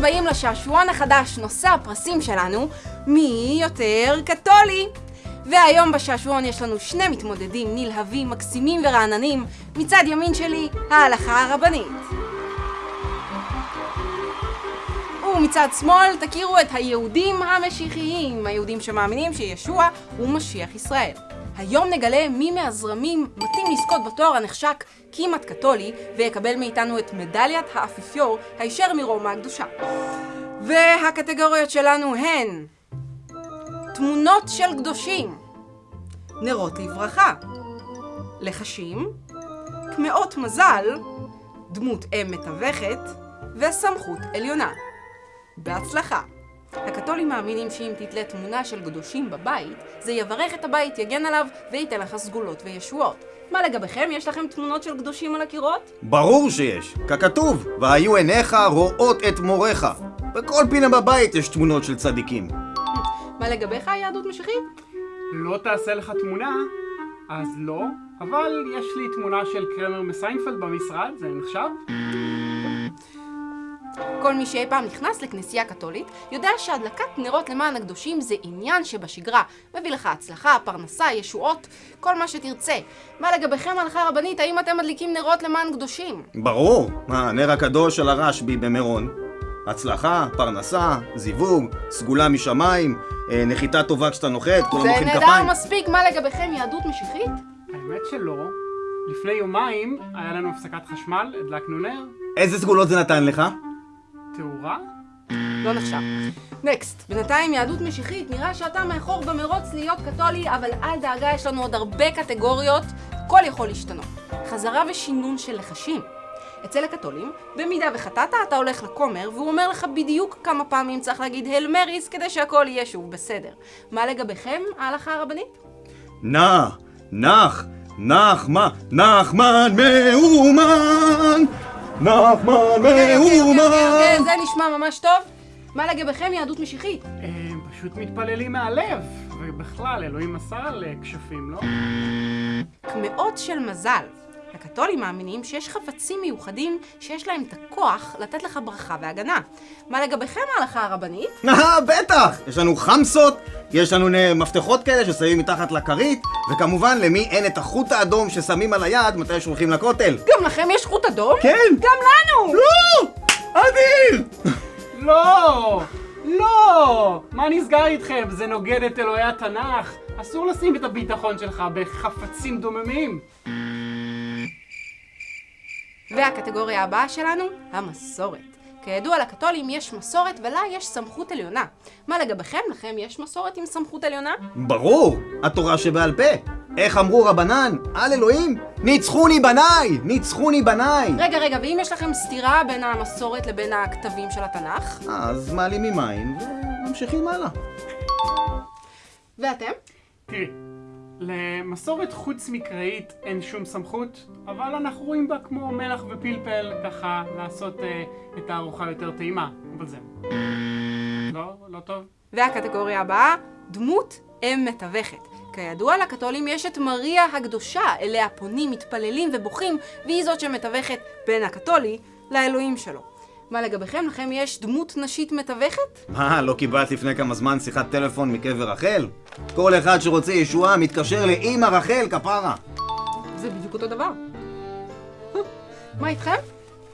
הבאים לשעשועון החדש, נושא הפרסים שלנו, מי יותר קתולי. והיום בשעשועון יש לנו שני מתמודדים נלהבים, מקסימים ורעננים. מצד ימין שלי, ההלכה הרבנית. ומצד שמאל תכירו את היהודים המשיחיים, היהודים שמאמינים שישוע הוא משיח ישראל. היום נגלה מי מהזרמים מתאים לזכות בתואר הנחשק כמעט קתולי, ויקבל מאיתנו את מדליית האפיפיור הישר מרומא הקדושה. והקטגוריות שלנו הן תמונות של קדושים, נרות לברכה, לחשים, קמעות מזל, דמות אם מתווכת וסמכות עליונה. בהצלחה! הקתולים מאמינים שאם תתלה תמונה של קדושים בבית, זה יברך את הבית, יגן עליו וייתן לך סגולות וישועות. מה לגביכם? יש לכם תמונות של קדושים על הקירות? ברור שיש, ככתוב, והיו עיניך רואות את מוריך. בכל פינה בבית יש תמונות של צדיקים. מה לגביך, יהדות משיחית? לא תעשה לך תמונה, אז לא, אבל יש לי תמונה של קרמר מסיינפלד במשרד, זה נחשב? כל מי שאי פעם נכנס לכנסייה קתולית יודע שהדלקת נרות למען הקדושים זה עניין שבשגרה. מביא לך הצלחה, פרנסה, ישועות, כל מה שתרצה. מה לגביכם הלכה רבנית, האם אתם מדליקים נרות למען קדושים? ברור, מה, נר הקדוש של הרשב"י במירון. הצלחה, פרנסה, זיווג, סגולה משמיים, אה, נחיתה טובה כשאתה נוחת, כולם זה מוחאים נהדר כפיים. מספיק, מה לגביכם יהדות משיחית? האמת שלא. לפני יומיים היה לנו הפסקת חשמל, הדלקנו נר, איזה סגולות זה נתן לך? תאורה? לא נחשב. נקסט, בינתיים יהדות משיחית, נראה שאתה מאחור במרוץ להיות קתולי, אבל אל דאגה, יש לנו עוד הרבה קטגוריות, הכל יכול להשתנות. חזרה ושינון של לחשים. אצל הקתולים, במידה וחטאת, אתה הולך לכומר, והוא אומר לך בדיוק כמה פעמים צריך להגיד הל מריס כדי שהכל יהיה שוב בסדר. מה לגביכם, ההלכה הרבנית? נח, נח, נחמן, נחמן מאומן! נחמן אוקיי, אוקיי, אוקיי, אוקיי! זה נשמע ממש טוב. מה לגביכם, יהדות משיחית? הם פשוט מתפללים מהלב, ובכלל, אלוהים מסר לכשפים, לא? קמעות של מזל. הקתולים מאמינים שיש חפצים מיוחדים שיש להם את הכוח לתת לך ברכה והגנה. מה לגביכם ההלכה הרבנית? אה, בטח! יש לנו חמסות, יש לנו מפתחות כאלה ששמים מתחת לכרית, וכמובן למי אין את החוט האדום ששמים על היד מתי שהולכים לכותל. גם לכם יש חוט אדום? כן! גם לנו! לא! אדיר! לא! לא! מה נסגר איתכם? זה נוגד את אלוהי התנ"ך. אסור לשים את הביטחון שלך בחפצים דוממים. והקטגוריה הבאה שלנו, המסורת. כידוע לקתולים יש מסורת ולה יש סמכות עליונה. מה לגביכם? לכם יש מסורת עם סמכות עליונה? ברור! התורה שבעל פה. איך אמרו רבנן? על אלוהים? ניצחוני בניי! ניצחוני בניי! רגע, רגע, ואם יש לכם סתירה בין המסורת לבין הכתבים של התנ"ך? אז מעלים ממים וממשיכים הלאה. ואתם? למסורת חוץ מקראית אין שום סמכות, אבל אנחנו רואים בה כמו מלח ופלפל, ככה לעשות אה, את הארוחה יותר טעימה, אבל זהו. לא? לא טוב? והקטגוריה הבאה, דמות אם מתווכת. כידוע לקתולים יש את מריה הקדושה, אליה פונים, מתפללים ובוכים, והיא זאת שמתווכת בין הקתולי לאלוהים שלו. מה לגביכם? לכם יש דמות נשית מתווכת? מה, לא קיבלת לפני כמה זמן שיחת טלפון מקבר רחל? כל אחד שרוצה ישועה מתקשר לאימא רחל, כפרה. זה בדיוק אותו דבר. מה איתכם?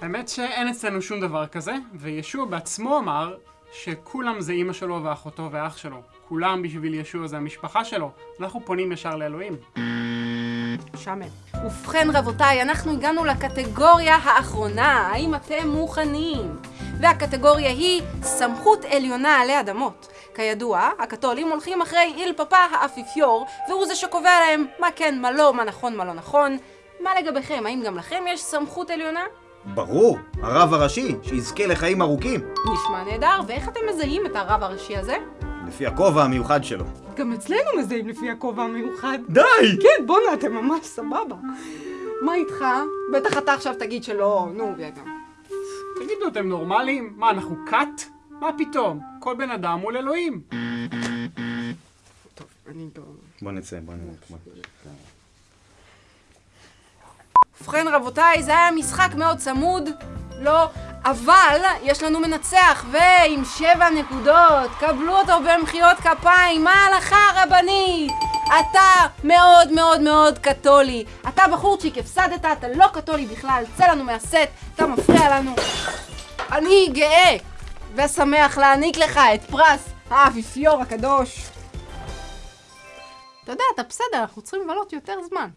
האמת שאין אצלנו שום דבר כזה, וישוע בעצמו אמר שכולם זה אימא שלו ואחותו ואח שלו. כולם בשביל ישוע זה המשפחה שלו. אנחנו פונים ישר לאלוהים. שמן. ובכן רבותיי, אנחנו הגענו לקטגוריה האחרונה, האם אתם מוכנים? והקטגוריה היא סמכות עליונה עלי אדמות. כידוע, הקתולים הולכים אחרי איל פאפה האפיפיור, והוא זה שקובע להם מה כן, מה לא, מה נכון, מה לא נכון. מה לגביכם? האם גם לכם יש סמכות עליונה? ברור, הרב הראשי, שיזכה לחיים ארוכים. נשמע נהדר, ואיך אתם מזהים את הרב הראשי הזה? לפי הכובע המיוחד שלו. גם אצלנו מזהים לפי הכובע המיוחד. די! כן, בואנה, אתם ממש סבבה. מה איתך? בטח אתה עכשיו תגיד שלא, נו, וגם. תגידו, אתם נורמלים? מה, אנחנו כת? מה פתאום? כל בן אדם מול אלוהים. טוב, אני לא... בוא נצא, בוא נצא. ובכן רבותיי, זה היה משחק מאוד צמוד. לא, אבל יש לנו מנצח, ועם שבע נקודות, קבלו אותו במחיאות כפיים, מה ההלכה הרבנית? אתה מאוד מאוד מאוד קתולי. אתה בחורצ'יק, הפסדת, אתה לא קתולי בכלל, צא לנו מהסט, אתה מפריע לנו. אני גאה ושמח להעניק לך את פרס האפיפיור הקדוש. אתה יודע, אתה בסדר, אנחנו צריכים לבלות יותר זמן.